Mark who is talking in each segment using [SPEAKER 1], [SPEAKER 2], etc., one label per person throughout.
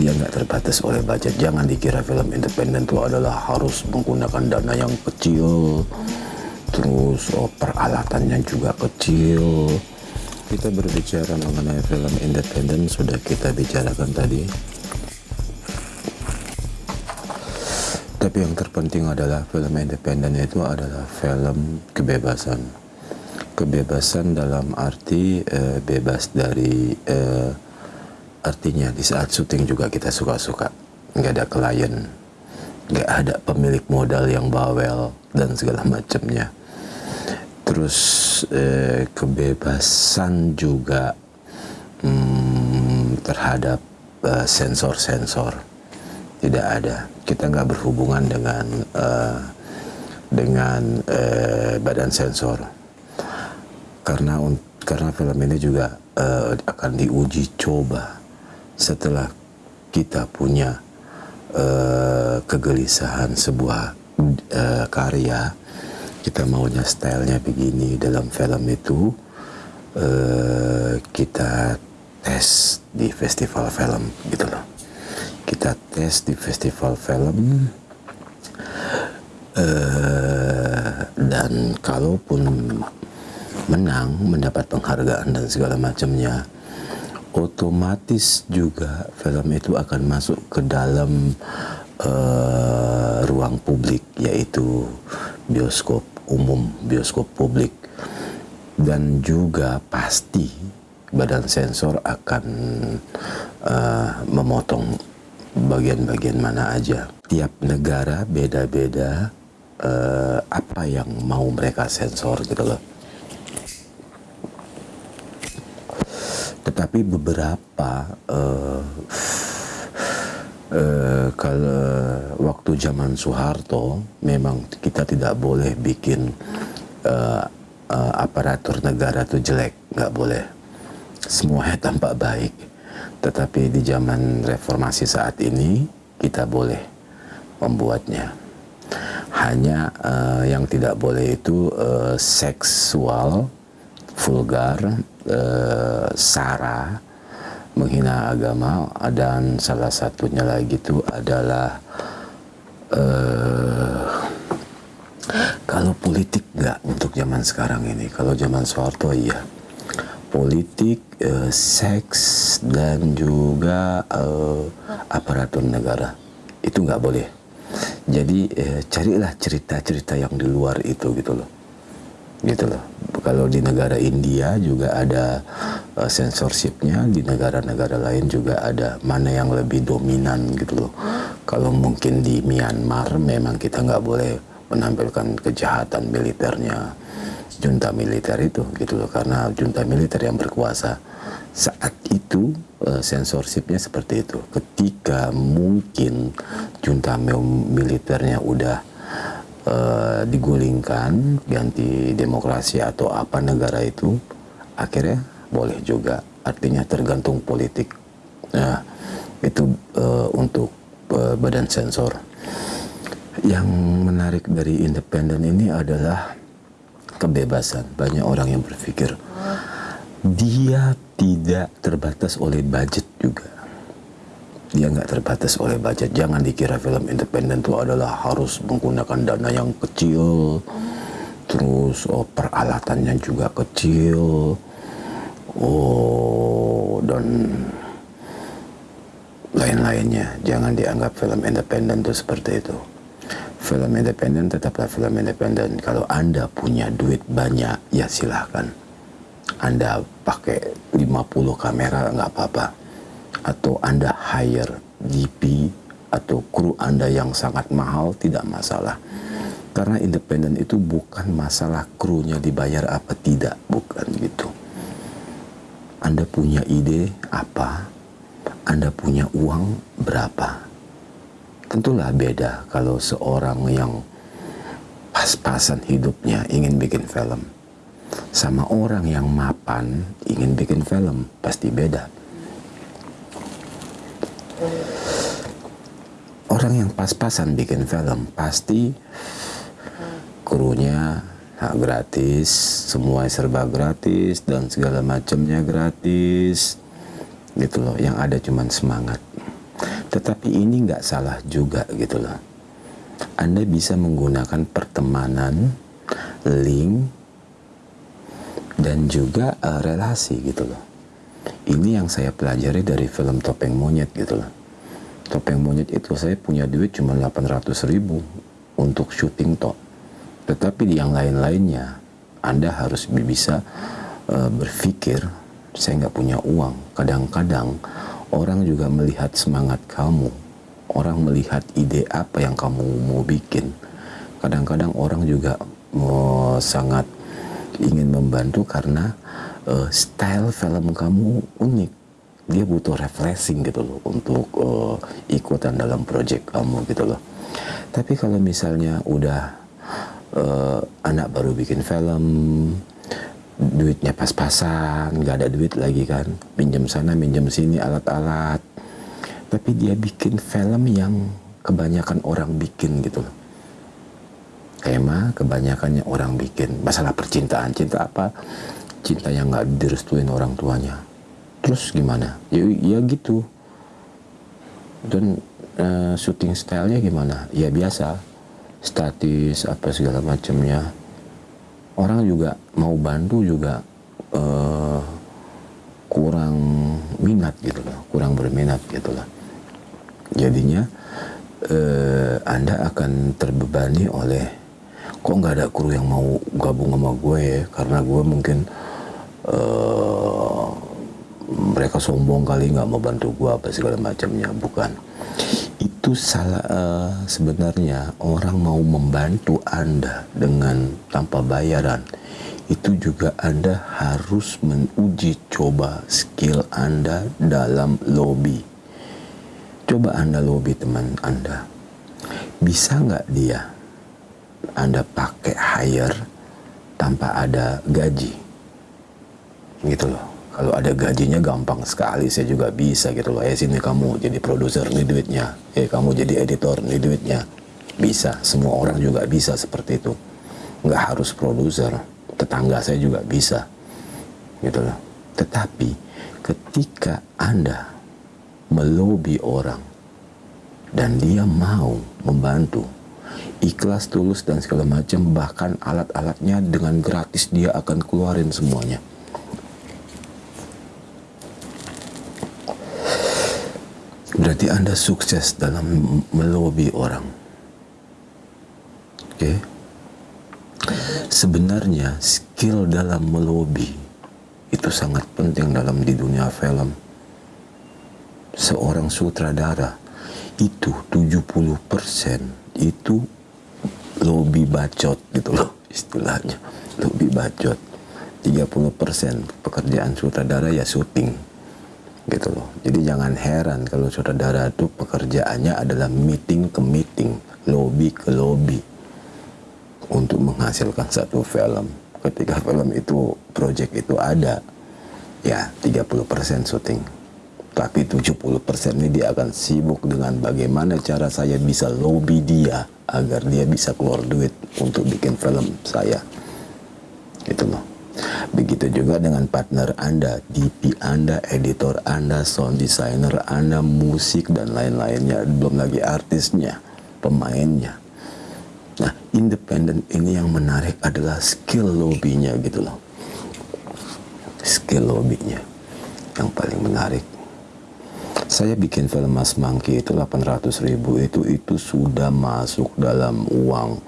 [SPEAKER 1] dia nggak terbatas oleh budget. Jangan dikira film independen itu adalah harus menggunakan dana yang kecil. Terus oh, peralatannya juga kecil. Kita berbicara mengenai film independen sudah kita bicarakan tadi. Tapi yang terpenting adalah film independen itu adalah film kebebasan. Kebebasan dalam arti eh, bebas dari eh, artinya di saat syuting juga kita suka-suka. Nggak ada klien nggak ada pemilik modal yang bawel dan segala macamnya. Terus eh, kebebasan juga hmm, terhadap eh, sensor-sensor. Uh, tidak ada. Kita nggak berhubungan dengan uh, dengan uh, badan sensor. Karena karena film ini juga uh, akan diuji coba setelah kita punya uh, kegelisahan sebuah uh, karya kita maunya stylenya begini dalam film itu uh, kita tes di festival film gitu loh. Kita tes di festival film uh, dan kalaupun menang mendapat penghargaan dan segala macamnya otomatis juga film itu akan masuk ke dalam uh, ruang publik yaitu bioskop umum, bioskop publik dan juga pasti badan sensor akan uh, memotong bagian-bagian mana aja. Tiap negara beda-beda uh, apa yang mau mereka sensor gitu loh. Tetapi beberapa uh, uh, kalau waktu zaman Soeharto memang kita tidak boleh bikin uh, uh, aparatur negara itu jelek. Nggak boleh. Semuanya tampak baik. Tetapi di zaman reformasi saat ini kita boleh membuatnya. Hanya uh, yang tidak boleh itu uh, seksual vulgar uh, sara menghina agama dan salah satunya lagi itu adalah uh, kalau politik nggak untuk zaman sekarang ini kalau zaman Soeharto iya. Politik uh, seks dan juga uh, aparatur negara itu nggak boleh. Jadi uh, carilah cerita-cerita yang di luar itu gitu loh gitu loh. Kalau di negara India juga ada uh, censorshipnya di negara-negara lain juga ada mana yang lebih dominan gitu loh. Kalau mungkin di Myanmar memang kita nggak boleh menampilkan kejahatan militernya junta militer itu gitu loh. Karena junta militer yang berkuasa saat itu uh, censorshipnya seperti itu. Ketika mungkin junta militernya udah uh, digulingkan ganti demokrasi atau apa negara itu akhirnya boleh juga. Artinya tergantung politik. Nah itu uh, untuk uh, badan sensor. Yang menarik dari independen ini adalah kebebasan. Banyak orang yang berpikir dia tidak terbatas oleh budget juga dia nggak terbatas oleh budget. Jangan dikira film independen itu adalah harus menggunakan dana yang kecil terus oh, peralatannya juga kecil. Oh dan lain-lainnya. Jangan dianggap film independen itu seperti itu. Film independen tetaplah film independen. Kalau anda punya duit banyak ya silahkan. Anda pakai 50 kamera nggak apa-apa atau Anda hire DP atau kru Anda yang sangat mahal tidak masalah. Karena independen itu bukan masalah krunya dibayar apa tidak, bukan gitu. Anda punya ide apa? Anda punya uang berapa? Tentulah beda kalau seorang yang pas-pasan hidupnya ingin bikin film sama orang yang mapan ingin bikin film pasti beda orang yang pas-pasan bikin film pasti krunya hak gratis, semua serba gratis dan segala macamnya gratis. Gitu loh, yang ada cuman semangat. tetapi ini nggak salah juga gitu loh Anda bisa menggunakan pertemanan link dan juga uh, relasi gitu loh ini yang saya pelajari dari film Topeng Monyet gitu loh Topeng Monyet itu saya punya duit cuma 800 ribu untuk syuting toh. Tetapi di yang lain-lainnya Anda harus bisa uh, berpikir saya nggak punya uang. Kadang-kadang orang juga melihat semangat kamu. Orang melihat ide apa yang kamu mau bikin. Kadang-kadang orang juga mau sangat ingin membantu karena uh, style film kamu unik. Dia butuh refreshing gitu loh untuk uh, ikutan dalam project kamu gitu loh. Tapi kalau misalnya udah uh, anak baru bikin film duitnya pas-pasan nggak ada duit lagi kan pinjam sana pinjam sini alat-alat. Tapi dia bikin film yang kebanyakan orang bikin gitu loh. Tema kebanyakannya orang bikin. Masalah percintaan cinta apa cinta yang nggak direstuin orang tuanya. Terus gimana? Ya, ya gitu. Dan uh, syuting stylenya gimana? Ya biasa. Statis apa segala macamnya. Orang juga mau bantu juga uh, kurang minat gitu loh, kurang berminat gitu loh. Jadinya uh, Anda akan terbebani oleh kok nggak ada kru yang mau gabung sama gue ya, karena gue mungkin uh, mereka sombong kali nggak mau bantu gue apa segala macamnya, bukan. Itu salah uh, sebenarnya orang mau membantu Anda dengan tanpa bayaran. Itu juga Anda harus menguji coba skill Anda dalam lobby. Coba Anda lobby teman Anda. Bisa nggak dia Anda pakai hire tanpa ada gaji. Gitu loh. Kalau ada gajinya gampang sekali saya juga bisa gitu loh. Ya sini kamu jadi produser nih duitnya. Eh kamu jadi editor nih duitnya. Bisa. Semua orang juga bisa seperti itu. Nggak harus produser. Tetangga saya juga bisa. Gitu loh. Tetapi ketika anda melobi orang dan dia mau membantu ikhlas tulus dan segala macam bahkan alat-alatnya dengan gratis dia akan keluarin semuanya Berarti Anda sukses dalam melobi orang. Oke. Okay? Sebenarnya skill dalam melobi itu sangat penting dalam di dunia film. Seorang sutradara itu 70% itu lobby bacot gitu loh istilahnya. Lobby bacot. 30% pekerjaan sutradara ya syuting gitu loh. Jadi jangan heran kalau saudara itu pekerjaannya adalah meeting ke meeting, lobby ke lobby untuk menghasilkan satu film. Ketika film itu project itu ada, ya 30% syuting. Tapi 70% ini dia akan sibuk dengan bagaimana cara saya bisa lobby dia agar dia bisa keluar duit untuk bikin film saya. Gitu loh. Begitu juga dengan partner Anda, DP Anda, editor Anda, sound designer Anda, musik dan lain-lainnya, belum lagi artisnya, pemainnya. Nah, independen ini yang menarik adalah skill lobbynya gitu loh. Skill lobbynya yang paling menarik. Saya bikin film Mas Mangki itu 800 ribu. Itu itu sudah masuk dalam uang.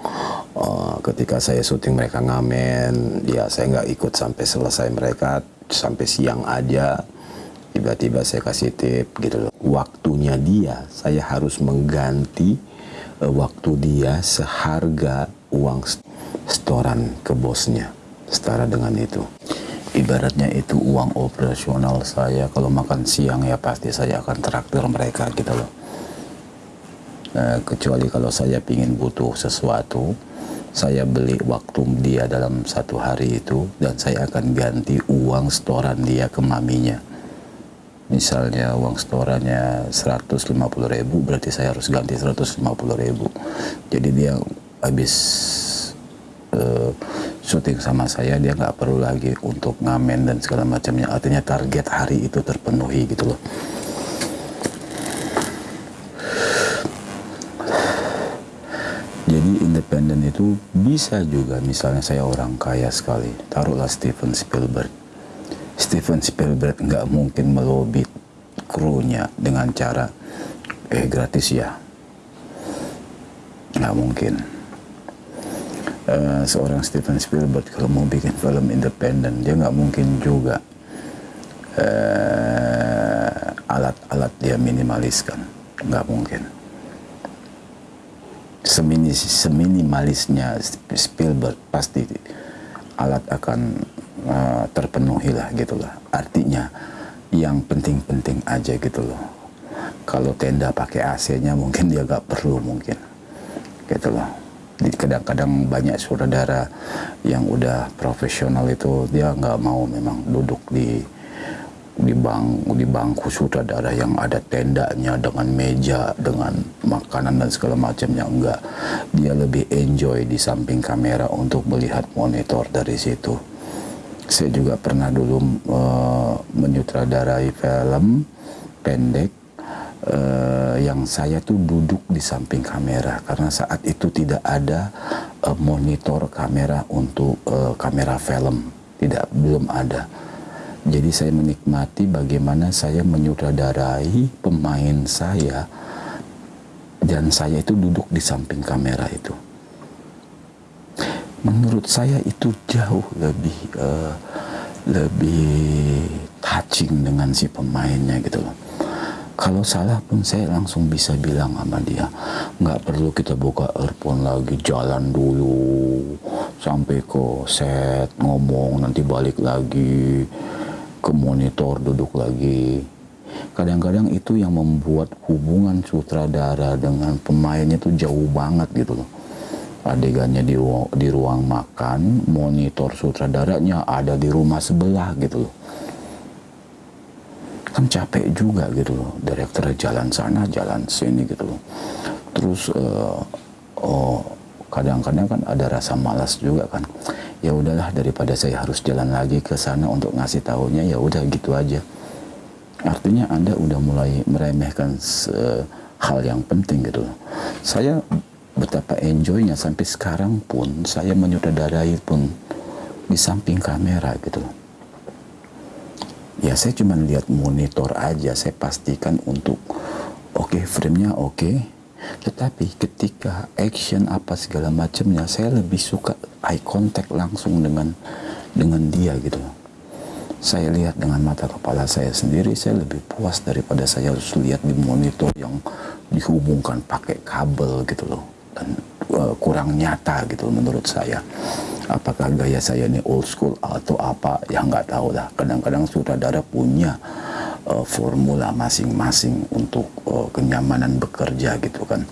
[SPEAKER 1] Uh, ketika saya syuting mereka ngamen ya saya nggak ikut sampai selesai mereka sampai siang aja. Tiba-tiba saya kasih tip gitu loh. Waktunya dia saya harus mengganti uh, waktu dia seharga uang setoran ke bosnya setara dengan itu ibaratnya itu uang operasional saya. Kalau makan siang ya pasti saya akan traktir mereka gitu loh. Uh, kecuali kalau saya ingin butuh sesuatu saya beli waktu dia dalam satu hari itu dan saya akan ganti uang setoran dia ke maminya. Misalnya uang setorannya 150 ribu berarti saya harus ganti 150 ribu. Jadi dia habis uh, syuting sama saya dia nggak perlu lagi untuk ngamen dan segala macamnya. Artinya target hari itu terpenuhi gitu loh. Jadi independen itu bisa juga misalnya saya orang kaya sekali taruhlah Steven Spielberg. Steven Spielberg nggak mungkin melobi krunya dengan cara eh gratis ya. Nggak mungkin uh, seorang Steven Spielberg kalau mau bikin film independen dia nggak mungkin juga alat-alat uh, dia minimaliskan. Nggak mungkin. Semini seminimalisnya Spielberg pasti alat akan uh, terpenuhi lah gitulah artinya yang penting-penting aja gitu loh. Kalau tenda pakai AC-nya mungkin dia gak perlu mungkin. Gitu loh kadang-kadang banyak saudara yang udah profesional itu dia nggak mau memang duduk di di bang di bangku sutradara yang ada tendanya dengan meja dengan makanan dan segala macamnya enggak dia lebih enjoy di samping kamera untuk melihat monitor dari situ. Saya juga pernah dulu uh, menyutradarai film pendek uh, yang saya tuh duduk di samping kamera karena saat itu tidak ada uh, monitor kamera untuk uh, kamera film tidak belum ada jadi saya menikmati bagaimana saya menyutradarai pemain saya dan saya itu duduk di samping kamera itu. Menurut saya itu jauh lebih uh, lebih touching dengan si pemainnya gitu loh. Kalau salah pun saya langsung bisa bilang sama dia, nggak perlu kita buka earphone lagi, jalan dulu sampai ke set ngomong nanti balik lagi ke monitor duduk lagi. Kadang-kadang itu yang membuat hubungan sutradara dengan pemainnya itu jauh banget gitu loh. Adegannya di ruang, di ruang makan monitor sutradaranya ada di rumah sebelah gitu loh kan capek juga gitu loh. Direktur jalan sana jalan sini gitu loh. Terus uh, oh kadang-kadang kan ada rasa malas juga kan. Ya udahlah daripada saya harus jalan lagi ke sana untuk ngasih tahunya ya udah gitu aja. Artinya anda udah mulai meremehkan hal yang penting gitu saya betapa enjoynya sampai sekarang pun saya menyutradarai pun di samping kamera gitu loh ya saya cuma lihat monitor aja. Saya pastikan untuk oke okay, framenya oke. Okay, tetapi ketika action apa segala macamnya saya lebih suka eye contact langsung dengan dengan dia gitu. Saya lihat dengan mata kepala saya sendiri saya lebih puas daripada saya harus lihat di monitor yang dihubungkan pakai kabel gitu loh. Dan uh, kurang nyata gitu menurut saya apakah gaya saya ini old school atau apa? Ya nggak tahu lah kadang-kadang sutradara punya uh, formula masing-masing untuk uh, kenyamanan bekerja gitu kan